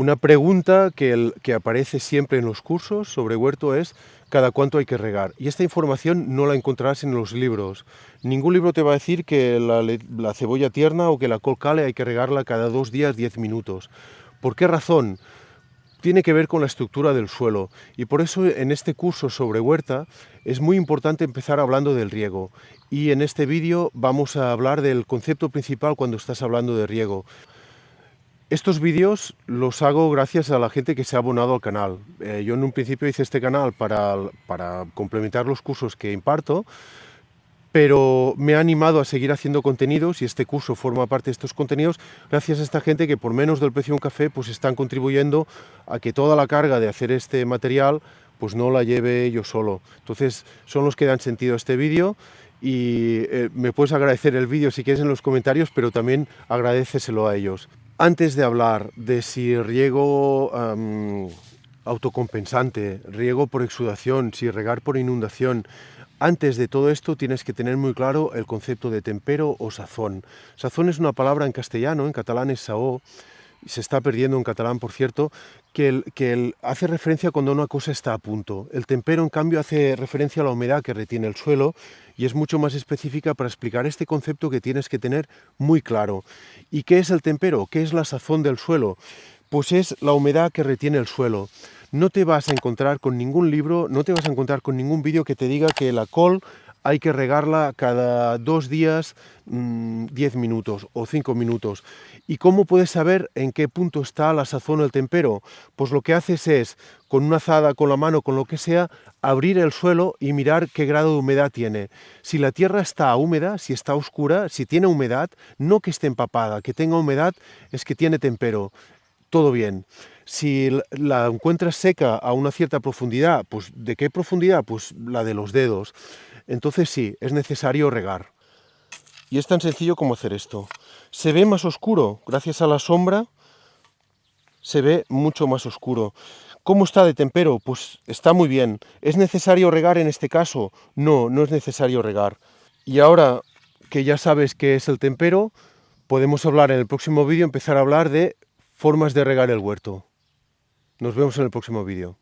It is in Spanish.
Una pregunta que, aparece siempre en los cursos sobre huerto es cada cuánto hay que regar. Y esta información no la encontrarás en los libros. Ningún libro te va a decir que la, la cebolla tierna o que la col cale hay que regarla cada dos días, diez minutos. ¿Por qué razón? Tiene que ver con la estructura del suelo y por eso en este curso sobre huerta es muy importante empezar hablando del riego. Y en este vídeo vamos a hablar del concepto principal cuando estás hablando de riego. Estos vídeos los hago gracias a la gente que se ha abonado al canal. Eh, yo en un principio hice este canal para, complementar los cursos que imparto, pero me ha animado a seguir haciendo contenidos y este curso forma parte de estos contenidos gracias a esta gente que por menos del precio de un café pues están contribuyendo a que toda la carga de hacer este material pues no la lleve yo solo. Entonces son los que dan sentido a este vídeo y eh, me puedes agradecer el vídeo si quieres en los comentarios, pero también agradeceselo a ellos. Antes de hablar de si riego um, autocompensante, riego por exudación, si regar por inundación, antes de todo esto tienes que tener muy claro el concepto de tempero o sazón. Sazón es una palabra en castellano, en catalán es saó, se está perdiendo en catalán, por cierto, que el, hace referencia cuando una cosa está a punto. El tempero, en cambio, hace referencia a la humedad que retiene el suelo y es mucho más específica para explicar este concepto que tienes que tener muy claro. ¿Y qué es el tempero? ¿Qué es la sazón del suelo? Pues es la humedad que retiene el suelo. No te vas a encontrar con ningún libro, no te vas a encontrar con ningún vídeo que te diga que la col hay que regarla cada dos días, 10 mm, minutos o 5 minutos. ¿Y cómo puedes saber en qué punto está la sazón o el tempero? Pues lo que haces es, con una azada, con la mano, con lo que sea, abrir el suelo y mirar qué grado de humedad tiene. Si la tierra está húmeda, si está oscura, si tiene humedad, no que esté empapada, que tenga humedad es que tiene tempero. Todo bien. Si la encuentras seca a una cierta profundidad, pues ¿de qué profundidad? Pues la de los dedos entonces sí, es necesario regar. Y es tan sencillo como hacer esto. Se ve más oscuro, gracias a la sombra, se ve mucho más oscuro. ¿Cómo está de tempero? Pues está muy bien. ¿Es necesario regar en este caso? No, no es necesario regar. Y ahora que ya sabes qué es el tempero, podemos hablar en el próximo vídeo, empezar a hablar de formas de regar el huerto. Nos vemos en el próximo vídeo.